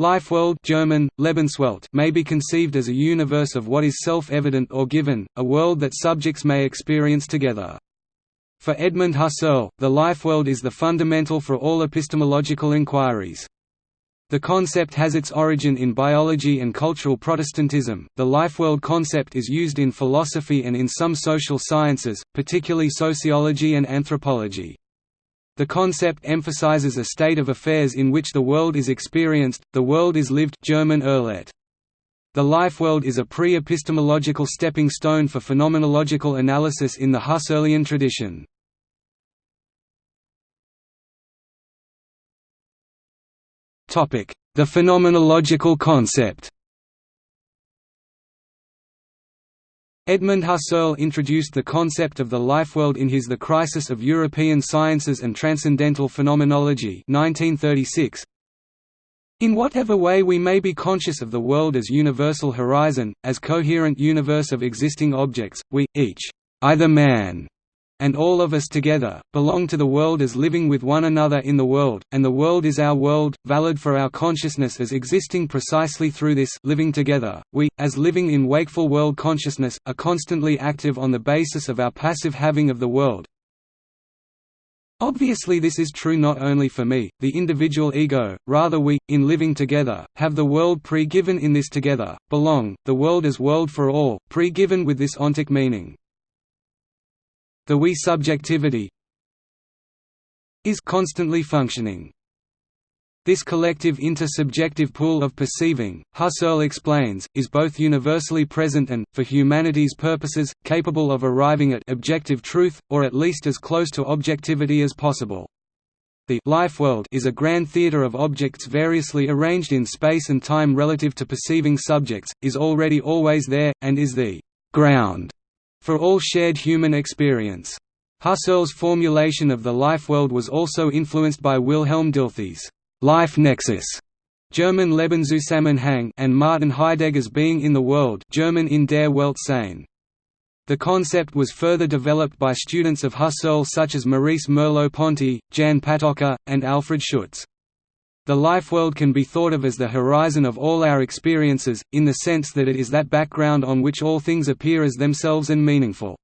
Lifeworld German, Lebenswelt may be conceived as a universe of what is self-evident or given, a world that subjects may experience together. For Edmund Husserl, the lifeworld is the fundamental for all epistemological inquiries. The concept has its origin in biology and cultural Protestantism. The lifeworld concept is used in philosophy and in some social sciences, particularly sociology and anthropology. The concept emphasizes a state of affairs in which the world is experienced, the world is lived German Erlebt. The lifeworld is a pre-epistemological stepping stone for phenomenological analysis in the Husserlian tradition. The phenomenological concept Edmund Husserl introduced the concept of the lifeworld in his The Crisis of European Sciences and Transcendental Phenomenology 1936. In whatever way we may be conscious of the world as universal horizon, as coherent universe of existing objects, we, each, either man and all of us together, belong to the world as living with one another in the world, and the world is our world, valid for our consciousness as existing precisely through this living together. We, as living in wakeful world consciousness, are constantly active on the basis of our passive having of the world. Obviously this is true not only for me, the individual ego, rather we, in living together, have the world pre-given in this together, belong, the world as world for all, pre-given with this ontic meaning. The we subjectivity is constantly functioning. This collective intersubjective pool of perceiving, Husserl explains, is both universally present and, for humanity's purposes, capable of arriving at objective truth, or at least as close to objectivity as possible. The life world is a grand theatre of objects variously arranged in space and time relative to perceiving subjects, is already always there, and is the ground for all shared human experience. Husserl's formulation of the life world was also influenced by Wilhelm Dilthey's life nexus German Lebenszusammenhang and Martin Heidegger's being in the world German in der Welt sein. The concept was further developed by students of Husserl such as Maurice Merleau-Ponty, Jan Patočka, and Alfred Schutz. The life world can be thought of as the horizon of all our experiences, in the sense that it is that background on which all things appear as themselves and meaningful.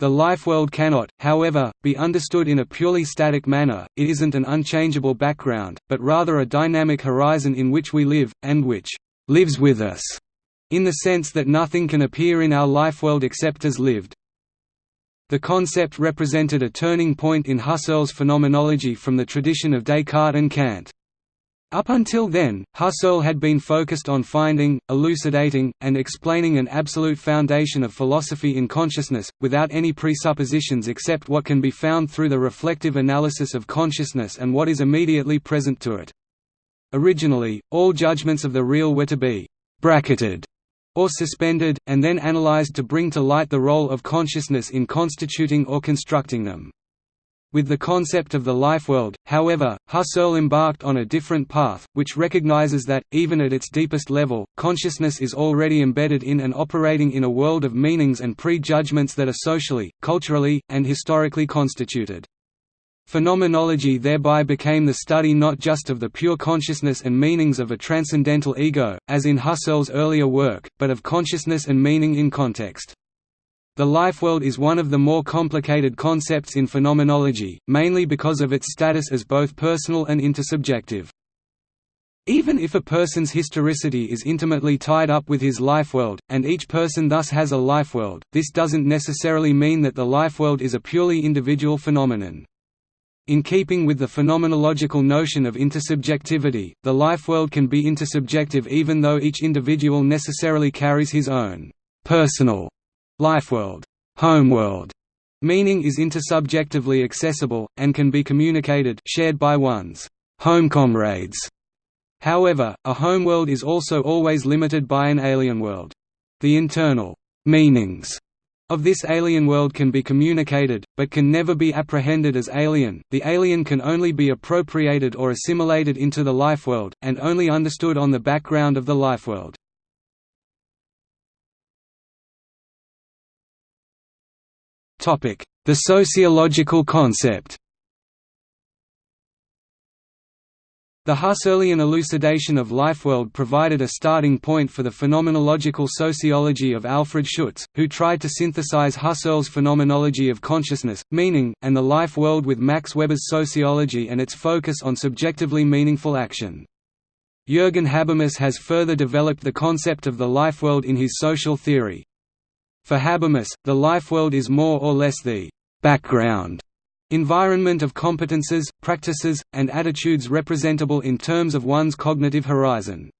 The life world cannot, however, be understood in a purely static manner, it isn't an unchangeable background, but rather a dynamic horizon in which we live, and which «lives with us», in the sense that nothing can appear in our life world except as lived. The concept represented a turning point in Husserl's phenomenology from the tradition of Descartes and Kant. Up until then, Husserl had been focused on finding, elucidating, and explaining an absolute foundation of philosophy in consciousness, without any presuppositions except what can be found through the reflective analysis of consciousness and what is immediately present to it. Originally, all judgments of the real were to be «bracketed» or suspended, and then analyzed to bring to light the role of consciousness in constituting or constructing them. With the concept of the life world, however, Husserl embarked on a different path, which recognizes that, even at its deepest level, consciousness is already embedded in and operating in a world of meanings and pre-judgments that are socially, culturally, and historically constituted. Phenomenology thereby became the study not just of the pure consciousness and meanings of a transcendental ego, as in Husserl's earlier work, but of consciousness and meaning in context. The lifeworld is one of the more complicated concepts in phenomenology, mainly because of its status as both personal and intersubjective. Even if a person's historicity is intimately tied up with his lifeworld, and each person thus has a lifeworld, this doesn't necessarily mean that the lifeworld is a purely individual phenomenon. In keeping with the phenomenological notion of intersubjectivity, the lifeworld can be intersubjective even though each individual necessarily carries his own personal Lifeworld, homeworld, meaning is intersubjectively accessible, and can be communicated shared by one's home comrades. However, a homeworld is also always limited by an alien world. The internal meanings of this alien world can be communicated, but can never be apprehended as alien. The alien can only be appropriated or assimilated into the life world, and only understood on the background of the life The sociological concept The Husserlian elucidation of Lifeworld provided a starting point for the phenomenological sociology of Alfred Schutz, who tried to synthesize Husserl's phenomenology of consciousness, meaning, and the life world with Max Weber's sociology and its focus on subjectively meaningful action. Jürgen Habermas has further developed the concept of the life world in his social theory. For Habermas, the life world is more or less the «background» Environment of competences, practices, and attitudes representable in terms of one's cognitive horizon.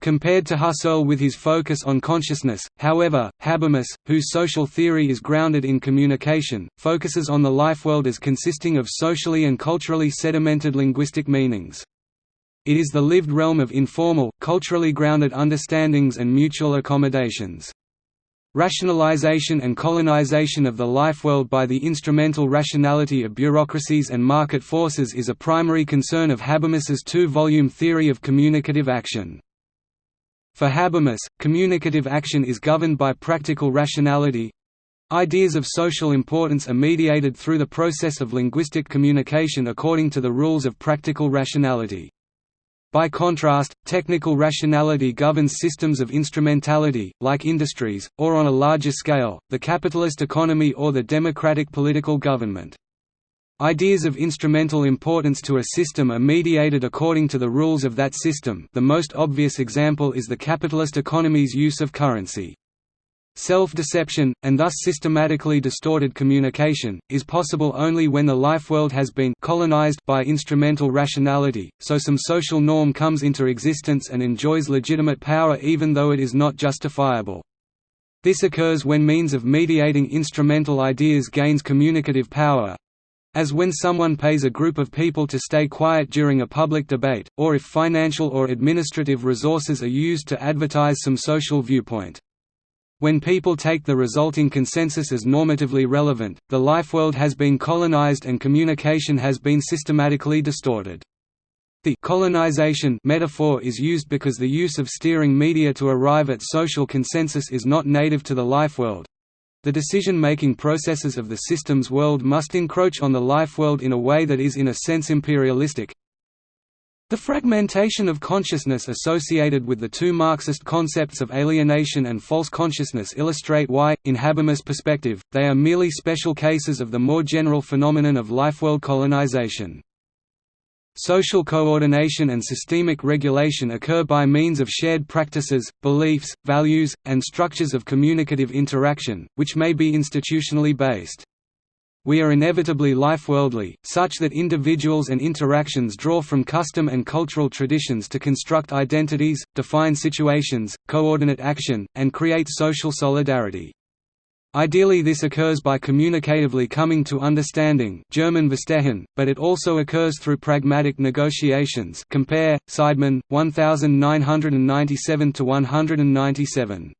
Compared to Husserl with his focus on consciousness, however, Habermas, whose social theory is grounded in communication, focuses on the life world as consisting of socially and culturally sedimented linguistic meanings. It is the lived realm of informal, culturally grounded understandings and mutual accommodations. Rationalization and colonization of the life world by the instrumental rationality of bureaucracies and market forces is a primary concern of Habermas's two-volume theory of communicative action. For Habermas, communicative action is governed by practical rationality. Ideas of social importance are mediated through the process of linguistic communication according to the rules of practical rationality. By contrast, technical rationality governs systems of instrumentality, like industries, or on a larger scale, the capitalist economy or the democratic political government. Ideas of instrumental importance to a system are mediated according to the rules of that system the most obvious example is the capitalist economy's use of currency. Self-deception, and thus systematically distorted communication, is possible only when the life world has been colonized by instrumental rationality, so some social norm comes into existence and enjoys legitimate power even though it is not justifiable. This occurs when means of mediating instrumental ideas gains communicative power, as when someone pays a group of people to stay quiet during a public debate, or if financial or administrative resources are used to advertise some social viewpoint. When people take the resulting consensus as normatively relevant, the life world has been colonized and communication has been systematically distorted. The colonization metaphor is used because the use of steering media to arrive at social consensus is not native to the life world. The decision-making processes of the system's world must encroach on the life world in a way that is in a sense imperialistic, the fragmentation of consciousness associated with the two Marxist concepts of alienation and false consciousness illustrate why, in Habermas' perspective, they are merely special cases of the more general phenomenon of lifeworld colonization. Social coordination and systemic regulation occur by means of shared practices, beliefs, values, and structures of communicative interaction, which may be institutionally based. We are inevitably life-worldly, such that individuals and interactions draw from custom and cultural traditions to construct identities, define situations, coordinate action, and create social solidarity. Ideally this occurs by communicatively coming to understanding German Verstehen, but it also occurs through pragmatic negotiations compare, Seidman, 1997–197.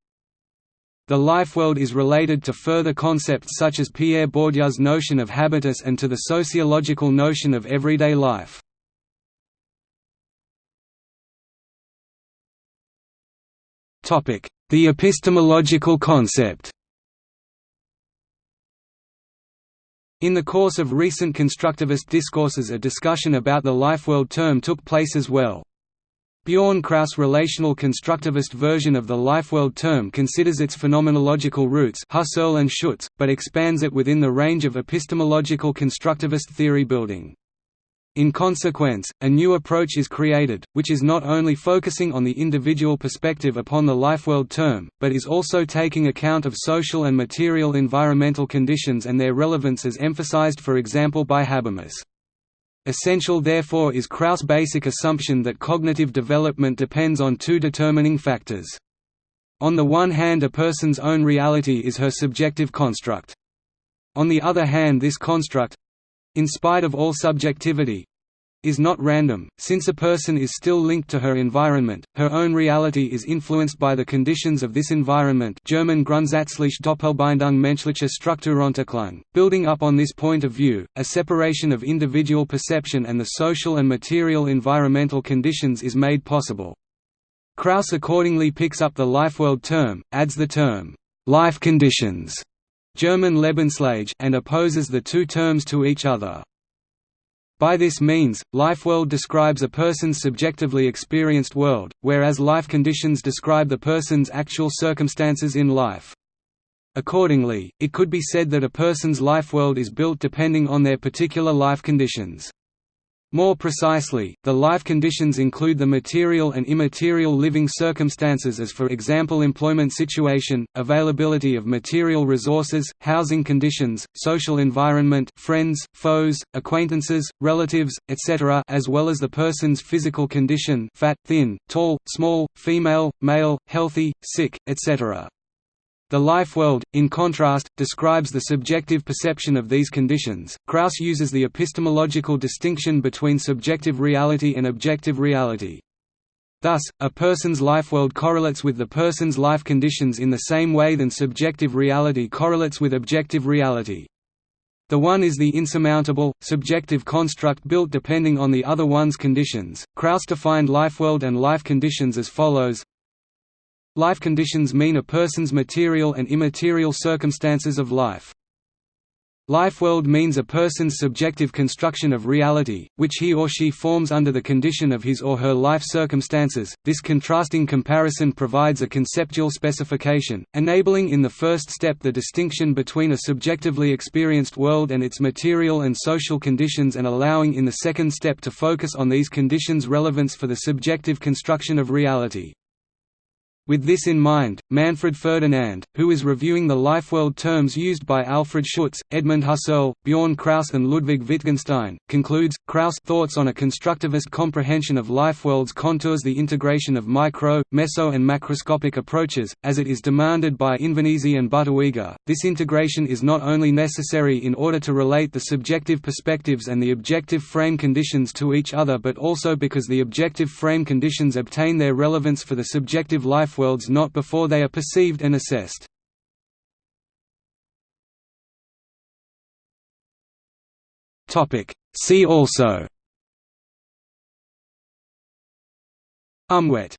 The life world is related to further concepts such as Pierre Bourdieu's notion of habitus and to the sociological notion of everyday life. The epistemological concept In the course of recent constructivist discourses a discussion about the life world term took place as well. Bjorn Kraus' relational constructivist version of the lifeworld term considers its phenomenological roots Husserl and Schutz, but expands it within the range of epistemological constructivist theory building. In consequence, a new approach is created, which is not only focusing on the individual perspective upon the lifeworld term, but is also taking account of social and material environmental conditions and their relevance as emphasized for example by Habermas. Essential therefore is Kraus' basic assumption that cognitive development depends on two determining factors. On the one hand a person's own reality is her subjective construct. On the other hand this construct—in spite of all subjectivity, is not random, since a person is still linked to her environment, her own reality is influenced by the conditions of this environment German Grundsätzliche Doppelbindung menschlicher Strukturentwicklung. Building up on this point of view, a separation of individual perception and the social and material environmental conditions is made possible. Kraus accordingly picks up the lifeworld term, adds the term, life conditions, German Lebenslage and opposes the two terms to each other. By this means, life-world describes a person's subjectively experienced world, whereas life conditions describe the person's actual circumstances in life. Accordingly, it could be said that a person's life world is built depending on their particular life conditions. More precisely, the life conditions include the material and immaterial living circumstances as for example employment situation, availability of material resources, housing conditions, social environment friends, foes, acquaintances, relatives, etc. as well as the person's physical condition fat, thin, tall, small, female, male, healthy, sick, etc. The life world, in contrast, describes the subjective perception of these conditions. Kraus uses the epistemological distinction between subjective reality and objective reality. Thus, a person's life world correlates with the person's life conditions in the same way than subjective reality correlates with objective reality. The one is the insurmountable, subjective construct built depending on the other one's conditions. Kraus defined life world and life conditions as follows Life conditions mean a person's material and immaterial circumstances of life. Life world means a person's subjective construction of reality, which he or she forms under the condition of his or her life circumstances. This contrasting comparison provides a conceptual specification, enabling in the first step the distinction between a subjectively experienced world and its material and social conditions and allowing in the second step to focus on these conditions' relevance for the subjective construction of reality. With this in mind, Manfred Ferdinand, who is reviewing the life-world terms used by Alfred Schutz, Edmund Husserl, Bjorn Kraus and Ludwig Wittgenstein, concludes, Kraus thoughts on a constructivist comprehension of life-worlds contours the integration of micro, meso and macroscopic approaches, as it is demanded by Invernizzi and Butterwegge. This integration is not only necessary in order to relate the subjective perspectives and the objective frame conditions to each other but also because the objective frame conditions obtain their relevance for the subjective life worlds not before they are perceived and assessed. See also. Umwelt